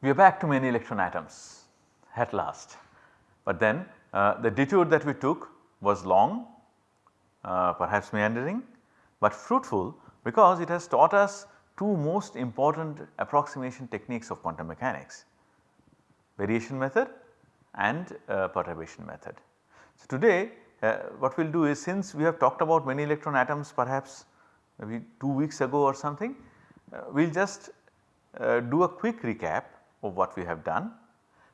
we are back to many electron atoms at last. But then uh, the detour that we took was long, uh, perhaps meandering, but fruitful because it has taught us two most important approximation techniques of quantum mechanics variation method and uh, perturbation method. So, today uh, what we will do is since we have talked about many electron atoms perhaps maybe 2 weeks ago or something, uh, we will just uh, do a quick recap of what we have done.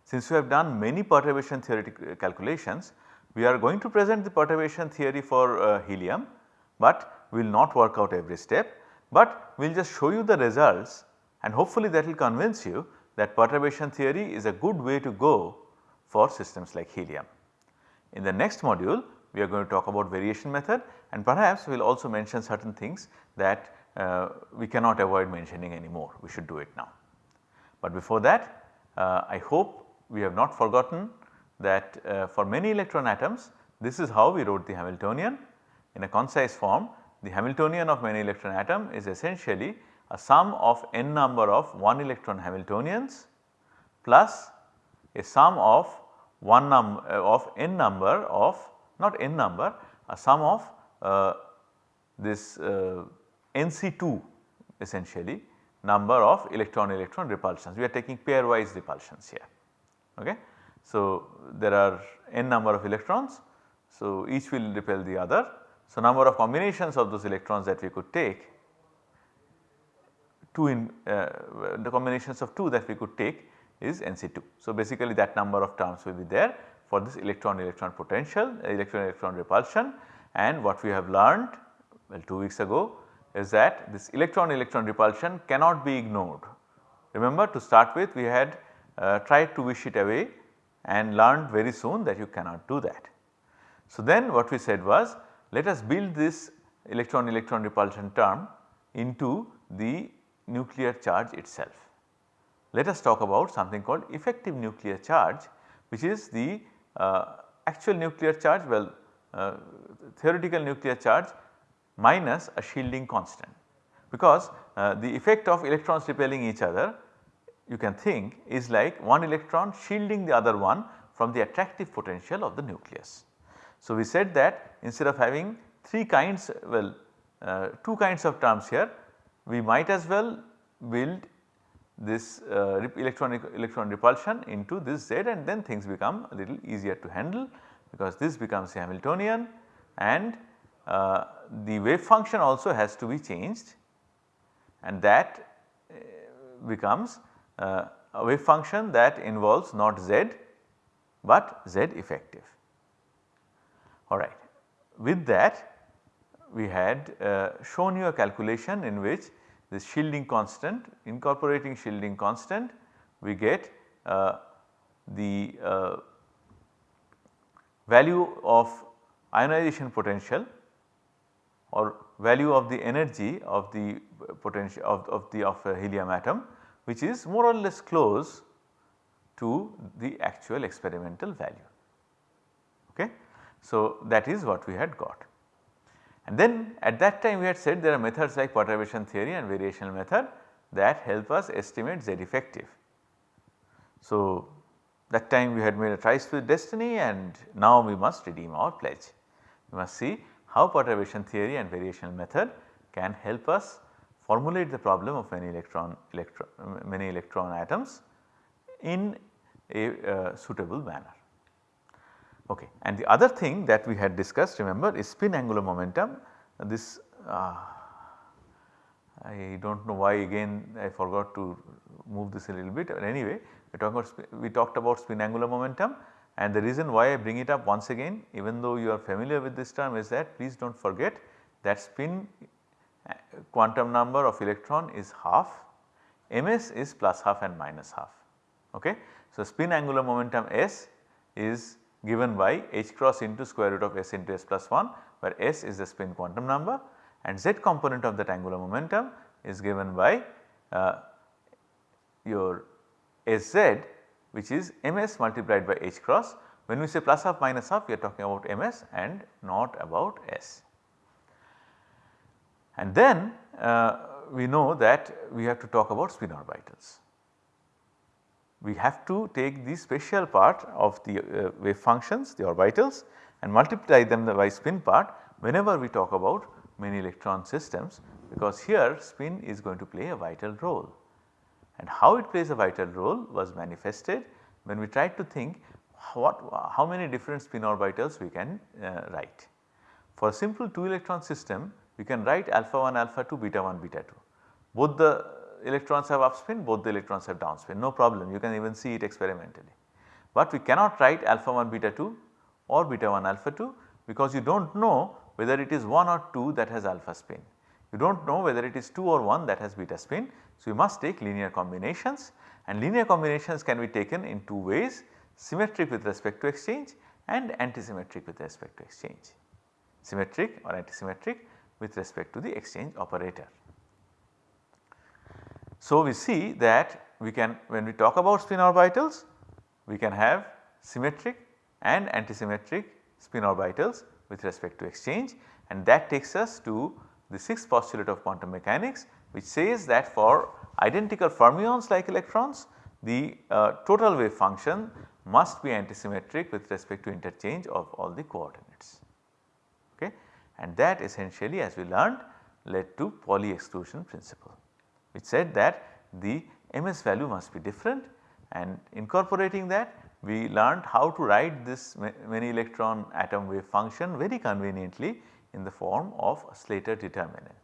Since we have done many perturbation theoretic calculations, we are going to present the perturbation theory for uh, helium, but we will not work out every step, but we will just show you the results and hopefully that will convince you that perturbation theory is a good way to go for systems like helium. In the next module we are going to talk about variation method and perhaps we will also mention certain things that uh, we cannot avoid mentioning anymore, we should do it now. But before that uh, I hope we have not forgotten that uh, for many electron atoms this is how we wrote the Hamiltonian. In a concise form the Hamiltonian of many electron atom is essentially a sum of n number of 1 electron Hamiltonians plus a sum of 1 number uh, of n number of not n number a sum of uh, this uh, NC2 essentially number of electron electron repulsions. We are taking pairwise repulsions here. Okay. So, there are n number of electrons. So, each will repel the other. So, number of combinations of those electrons that we could take 2 in uh, the combinations of 2 that we could take is NC2. So, basically that number of terms will be there for this electron electron potential electron electron repulsion and what we have learned well 2 weeks ago is that this electron electron repulsion cannot be ignored. Remember to start with we had uh, tried to wish it away and learned very soon that you cannot do that. So, then what we said was let us build this electron electron repulsion term into the nuclear charge itself let us talk about something called effective nuclear charge which is the uh, actual nuclear charge well uh, theoretical nuclear charge minus a shielding constant because uh, the effect of electrons repelling each other you can think is like one electron shielding the other one from the attractive potential of the nucleus. So, we said that instead of having 3 kinds well uh, 2 kinds of terms here we might as well build this uh, electron electron repulsion into this Z and then things become a little easier to handle because this becomes Hamiltonian and uh, the wave function also has to be changed and that uh, becomes uh, a wave function that involves not Z but Z effective. Alright. With that we had uh, shown you a calculation in which this shielding constant incorporating shielding constant we get uh, the uh, value of ionization potential or value of the energy of the potential of, of the of a helium atom which is more or less close to the actual experimental value. Okay. So, that is what we had got. And then at that time we had said there are methods like perturbation theory and variational method that help us estimate Z effective. So, that time we had made a tryst with destiny and now we must redeem our pledge. We must see how perturbation theory and variational method can help us formulate the problem of many electron, many electron atoms in a uh, suitable manner. Okay. And the other thing that we had discussed remember is spin angular momentum this uh, I do not know why again I forgot to move this a little bit but anyway we talked about we talked about spin angular momentum and the reason why I bring it up once again even though you are familiar with this term is that please do not forget that spin uh, quantum number of electron is half ms is plus half and minus half okay. So, spin angular momentum s is given by h cross into square root of s into s plus 1 where s is the spin quantum number and z component of that angular momentum is given by uh, your sz which is ms multiplied by h cross. When we say plus half minus half we are talking about ms and not about s. And then uh, we know that we have to talk about spin orbitals. we have to take the special part of the uh, wave functions the orbitals and multiply them by spin part whenever we talk about many electron systems because here spin is going to play a vital role. And how it plays a vital role was manifested when we tried to think what how many different spin orbitals we can uh, write. For a simple 2 electron system we can write alpha 1 alpha 2 beta 1 beta 2. Both the electrons have up spin both the electrons have down spin no problem you can even see it experimentally. But we cannot write alpha 1 beta 2 or beta 1 alpha 2 because you do not know whether it is 1 or 2 that has alpha spin. You do not know whether it is 2 or 1 that has beta spin. So, you must take linear combinations and linear combinations can be taken in two ways symmetric with respect to exchange and antisymmetric with respect to exchange. Symmetric or antisymmetric with respect to the exchange operator. So, we see that we can when we talk about spin orbitals we can have symmetric and antisymmetric spin orbitals with respect to exchange and that takes us to the sixth postulate of quantum mechanics which says that for identical fermions like electrons the uh, total wave function must be antisymmetric with respect to interchange of all the coordinates. Okay. And that essentially as we learned led to Pauli exclusion principle which said that the ms value must be different and incorporating that we learned how to write this many electron atom wave function very conveniently in the form of a Slater determinant.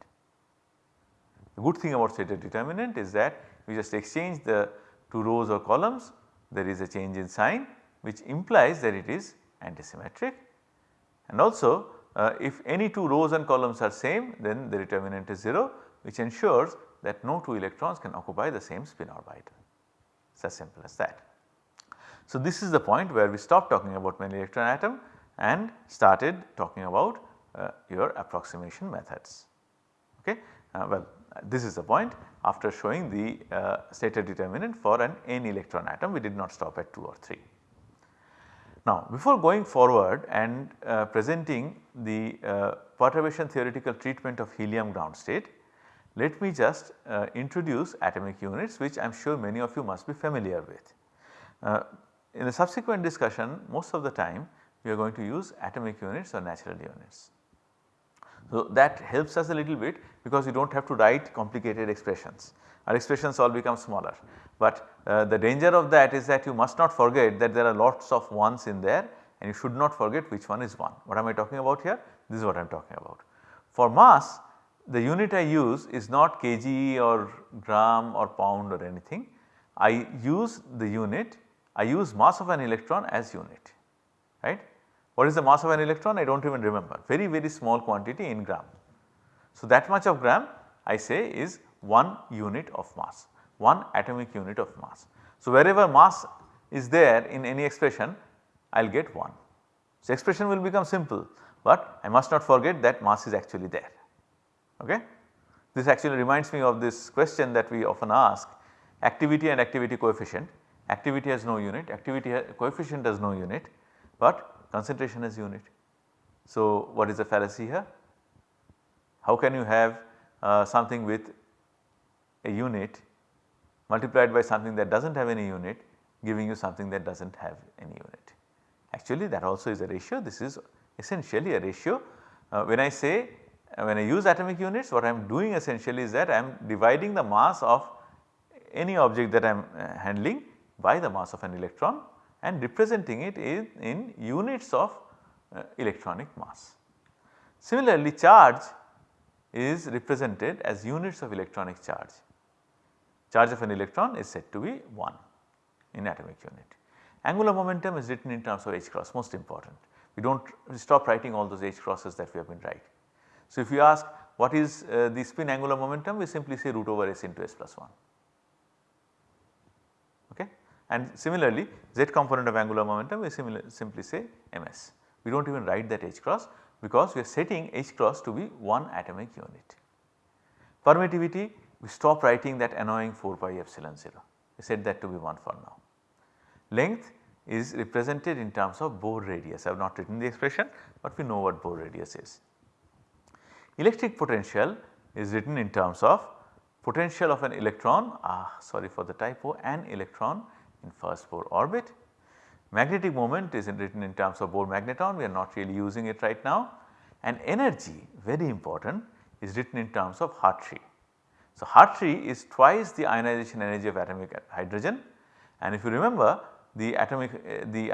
The good thing about Slater determinant is that we just exchange the two rows or columns there is a change in sign which implies that it is antisymmetric and also uh, if any two rows and columns are same then the determinant is 0 which ensures that no two electrons can occupy the same spin orbital. It is as simple as that. So, this is the point where we stopped talking about many electron atom and started talking about your approximation methods. Okay? Uh, well this is the point after showing the uh, Slater determinant for an n electron atom we did not stop at 2 or 3. Now before going forward and uh, presenting the uh, perturbation theoretical treatment of helium ground state let me just uh, introduce atomic units which I am sure many of you must be familiar with. Uh, in the subsequent discussion most of the time we are going to use atomic units or natural units. So, that helps us a little bit because you do not have to write complicated expressions our expressions all become smaller. But uh, the danger of that is that you must not forget that there are lots of ones in there and you should not forget which one is 1. What am I talking about here? This is what I am talking about. For mass the unit I use is not kg or gram or pound or anything. I use the unit I use mass of an electron as unit right. What is the mass of an electron I do not even remember very very small quantity in gram. So, that much of gram I say is 1 unit of mass 1 atomic unit of mass. So, wherever mass is there in any expression I will get 1. So, expression will become simple, but I must not forget that mass is actually there. Okay? This actually reminds me of this question that we often ask activity and activity coefficient activity has no unit, activity coefficient has no unit, but concentration has unit. So, what is the fallacy here? How can you have uh, something with a unit multiplied by something that does not have any unit giving you something that does not have any unit. Actually that also is a ratio this is essentially a ratio. Uh, when I say uh, when I use atomic units what I am doing essentially is that I am dividing the mass of any object that I am uh, handling by the mass of an electron and representing it in, in units of uh, electronic mass. Similarly charge is represented as units of electronic charge. Charge of an electron is said to be 1 in atomic unit. Angular momentum is written in terms of h cross most important. We do not stop writing all those h crosses that we have been writing. So, if you ask what is uh, the spin angular momentum we simply say root over s into s plus 1. And similarly z component of angular momentum we simply say ms. We do not even write that h cross because we are setting h cross to be 1 atomic unit. Permittivity we stop writing that annoying 4 pi epsilon 0 we set that to be 1 for now. Length is represented in terms of Bohr radius I have not written the expression but we know what Bohr radius is. Electric potential is written in terms of potential of an electron ah sorry for the typo an electron in first Bohr orbit. Magnetic moment is in written in terms of Bohr magneton we are not really using it right now and energy very important is written in terms of Hartree. So, Hartree is twice the ionization energy of atomic hydrogen and if you remember the atomic uh, the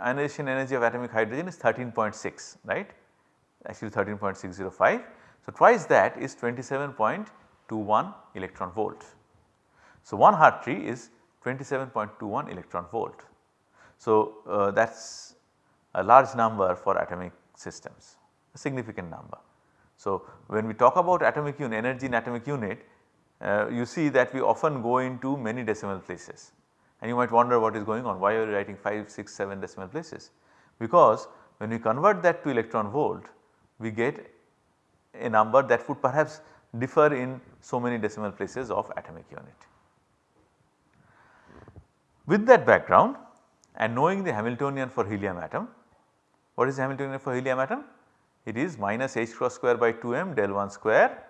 ionization energy of atomic hydrogen is 13.6 right actually 13.605. So, twice that is 27.21 electron volt. So, 1 Hartree is 27.21 electron volt. So, uh, that is a large number for atomic systems, a significant number. So, when we talk about atomic unit energy in atomic unit, uh, you see that we often go into many decimal places and you might wonder what is going on, why are you writing 5, 6, 7 decimal places? Because when we convert that to electron volt, we get a number that would perhaps differ in so many decimal places of atomic unit. With that background and knowing the Hamiltonian for helium atom, what is the Hamiltonian for helium atom? It is minus h cross square by 2 m del 1 square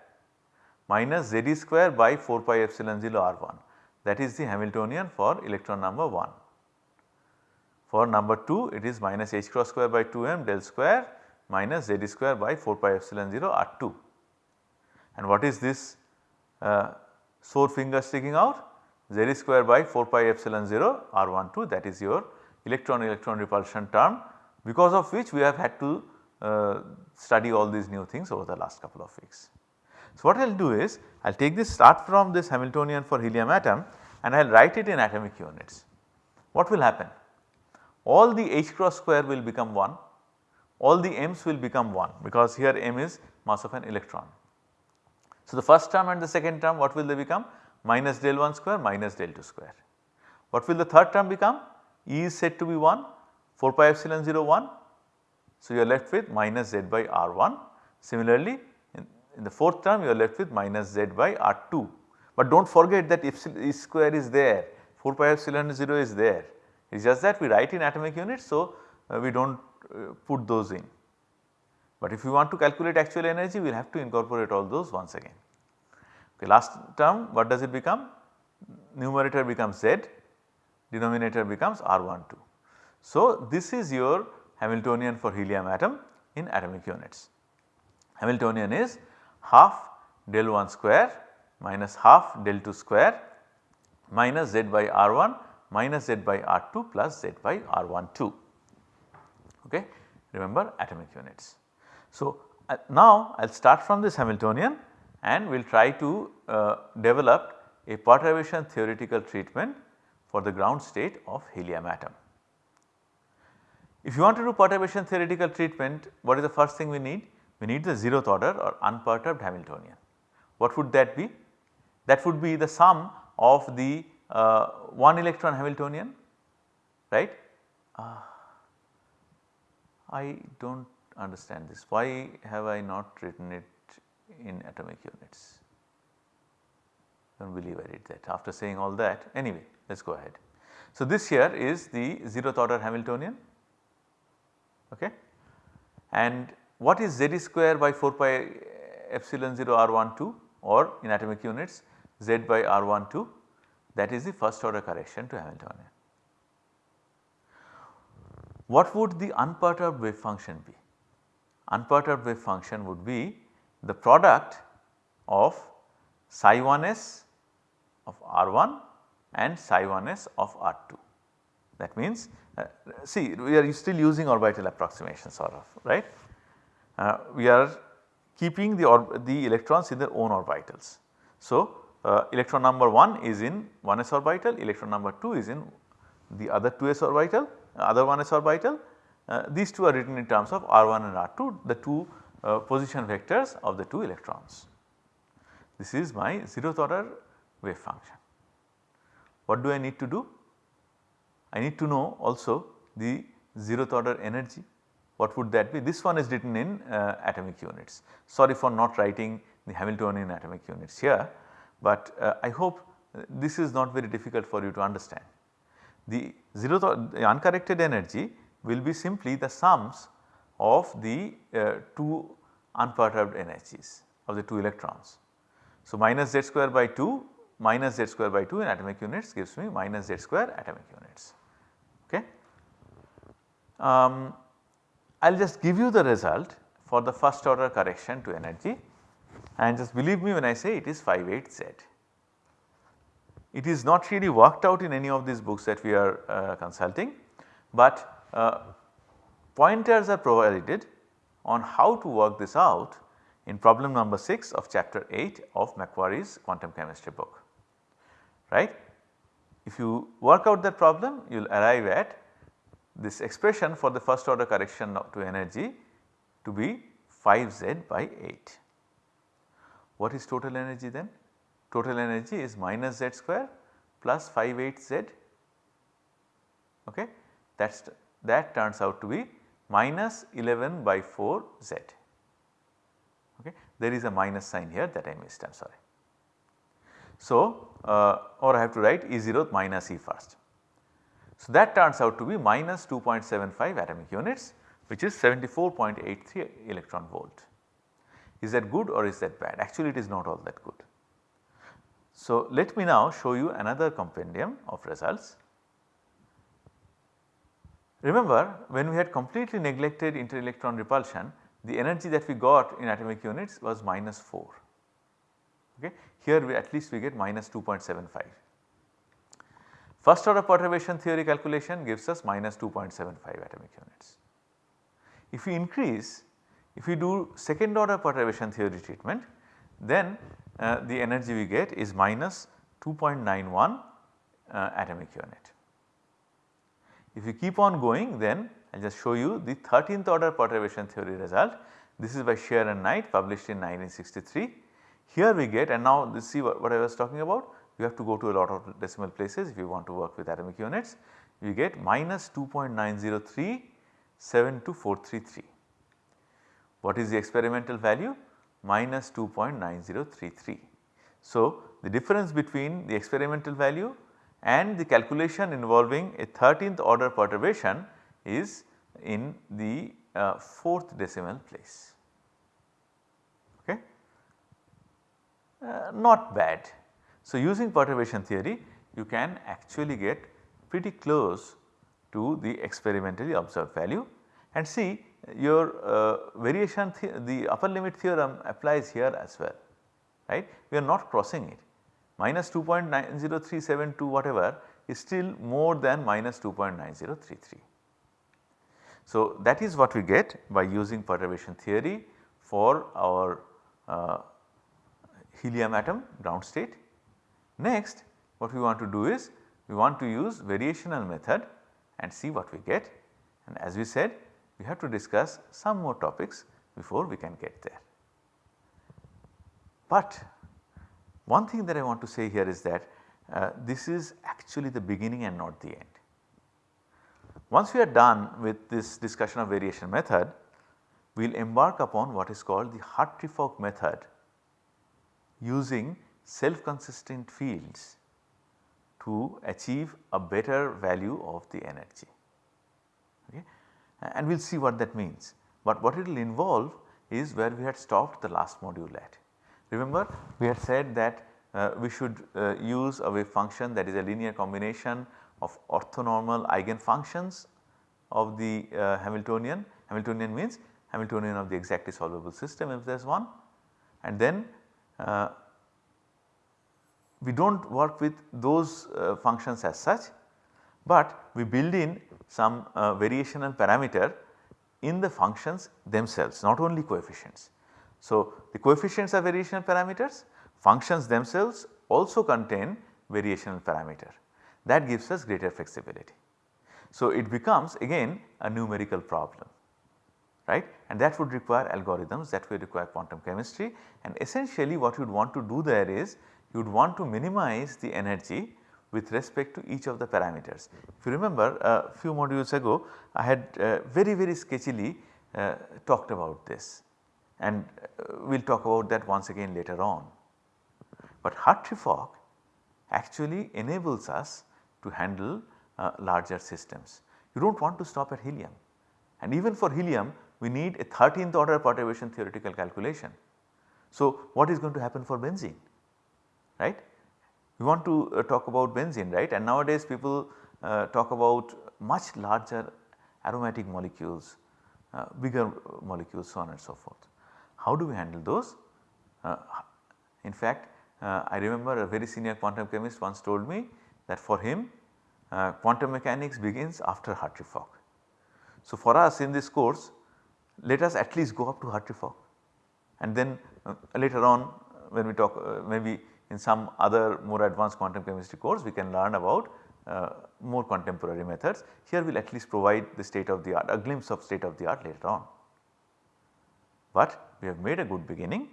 minus z square by 4 pi epsilon 0 r 1 that is the Hamiltonian for electron number 1. For number 2 it is minus h cross square by 2 m del square minus z square by 4 pi epsilon 0 r 2. And what is this uh, sore finger sticking out? Z square by 4 pi epsilon 0 r 1 2 that is your electron electron repulsion term because of which we have had to uh, study all these new things over the last couple of weeks. So, what I will do is I will take this start from this Hamiltonian for helium atom and I will write it in atomic units. What will happen? All the h cross square will become 1, all the m's will become 1 because here m is mass of an electron. So, the first term and the second term what will they become? Minus del 1 square minus del 2 square. What will the third term become? E is said to be 1 4 pi epsilon 0 1. So, you are left with minus z by r 1. Similarly, in, in the fourth term you are left with minus z by r 2. But do not forget that epsilon e square is there 4 pi epsilon 0 is there. It is just that we write in atomic units. So, uh, we do not uh, put those in. But if you want to calculate actual energy we will have to incorporate all those once again. Okay, last term what does it become? Numerator becomes Z, denominator becomes R12. So, this is your Hamiltonian for helium atom in atomic units. Hamiltonian is half del 1 square minus half del 2 square minus Z by R1 minus Z by R2 plus Z by R12. Okay. Remember atomic units. So, uh, now I will start from this Hamiltonian and we will try to uh, develop a perturbation theoretical treatment for the ground state of helium atom. If you want to do perturbation theoretical treatment, what is the first thing we need? We need the zeroth order or unperturbed Hamiltonian. What would that be? That would be the sum of the uh, 1 electron Hamiltonian, right. Uh, I do not understand this. Why have I not written it in atomic units. Do not believe I did that after saying all that anyway let us go ahead. So, this here is the 0th order Hamiltonian okay. and what is z square by 4 pi epsilon 0 r12 or in atomic units z by r12 that is the first order correction to Hamiltonian. What would the unperturbed wave function be? Unperturbed wave function would be the product of psi 1s of R1 and psi 1s of R2. That means uh, see we are still using orbital approximation sort of right. Uh, we are keeping the, the electrons in their own orbitals. So, uh, electron number 1 is in 1s orbital, electron number 2 is in the other 2s orbital, other 1s orbital. Uh, these two are written in terms of R1 and R2, the two uh, position vectors of the 2 electrons. This is my zeroth order wave function. What do I need to do? I need to know also the zeroth order energy. What would that be? This one is written in uh, atomic units. Sorry for not writing the Hamiltonian atomic units here, but uh, I hope this is not very difficult for you to understand. The zeroth the uncorrected energy will be simply the sums of the uh, 2 unperturbed energies of the 2 electrons. So, minus z square by 2 minus z square by 2 in atomic units gives me minus z square atomic units. Okay. Um, I will just give you the result for the first order correction to energy and just believe me when I say it is 58 Z. It is not really worked out in any of these books that we are uh, consulting, but uh, pointers are provided on how to work this out in problem number 6 of chapter 8 of McQuarrie's quantum chemistry book right. If you work out that problem you will arrive at this expression for the first order correction to energy to be 5 z by 8. What is total energy then? Total energy is minus z square plus 5 8 z okay that that turns out to be minus 11 by 4 z okay there is a minus sign here that I missed I am sorry. So, uh, or I have to write E 0 minus E first. So, that turns out to be minus 2.75 atomic units which is 74.83 electron volt. Is that good or is that bad? Actually it is not all that good. So, let me now show you another compendium of results. Remember when we had completely neglected inter-electron repulsion the energy that we got in atomic units was minus 4 okay. Here we at least we get minus 2.75. First order perturbation theory calculation gives us minus 2.75 atomic units. If we increase, if we do second order perturbation theory treatment then uh, the energy we get is minus 2.91 uh, atomic unit. If you keep on going then I will just show you the 13th order perturbation theory result. This is by Scherr and Knight published in 1963 here we get and now this see what, what I was talking about you have to go to a lot of decimal places if you want to work with atomic units you get minus 2.903 72433. What is the experimental value? Minus 2.9033. So, the difference between the experimental value and the calculation involving a 13th order perturbation is in the uh, 4th decimal place. uh, not bad. So, using perturbation theory you can actually get pretty close to the experimentally observed value and see your uh, variation the upper limit theorem applies here as well right. We are not crossing it minus 2.90372 whatever is still more than minus 2.9033. So, that is what we get by using perturbation theory for our uh, helium atom ground state. Next what we want to do is we want to use variational method and see what we get and as we said we have to discuss some more topics before we can get there. But one thing that I want to say here is that uh, this is actually the beginning and not the end. Once we are done with this discussion of variation method, we will embark upon what is called the Hartree-Fock method using self consistent fields to achieve a better value of the energy okay. and we will see what that means. But what it will involve is where we had stopped the last module at. Remember we had said that uh, we should uh, use a wave function that is a linear combination of orthonormal eigenfunctions of the uh, Hamiltonian. Hamiltonian means Hamiltonian of the exactly solvable system if there is one and then uh, we do not work with those uh, functions as such, but we build in some uh, variational parameter in the functions themselves not only coefficients. So, the coefficients are variational parameters, functions themselves also contain variational parameter. That gives us greater flexibility. So, it becomes again a numerical problem right? And that would require algorithms that would require quantum chemistry. And essentially what you would want to do there is you would want to minimize the energy with respect to each of the parameters. If you remember a few modules ago I had uh, very very sketchily uh, talked about this and uh, we will talk about that once again later on. But Hartree-Fock actually enables us to handle uh, larger systems. You do not want to stop at helium and even for helium we need a 13th order perturbation theoretical calculation. So, what is going to happen for benzene right. we want to uh, talk about benzene right and nowadays people uh, talk about much larger aromatic molecules, uh, bigger molecules so on and so forth. How do we handle those? Uh, in fact, uh, I remember a very senior quantum chemist once told me that for him uh, quantum mechanics begins after Hartree-Fock. So, for us in this course let us at least go up to Hartree-Fock and then uh, later on when we talk uh, maybe in some other more advanced quantum chemistry course we can learn about uh, more contemporary methods. Here we will at least provide the state of the art a glimpse of state of the art later on. But we have made a good beginning.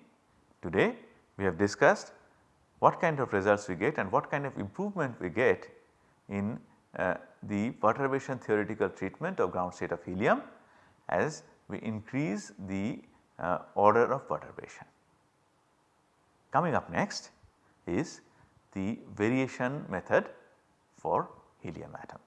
Today we have discussed what kind of results we get and what kind of improvement we get in uh, the perturbation theoretical treatment of ground state of helium as we increase the uh, order of perturbation. Coming up next is the variation method for helium atom.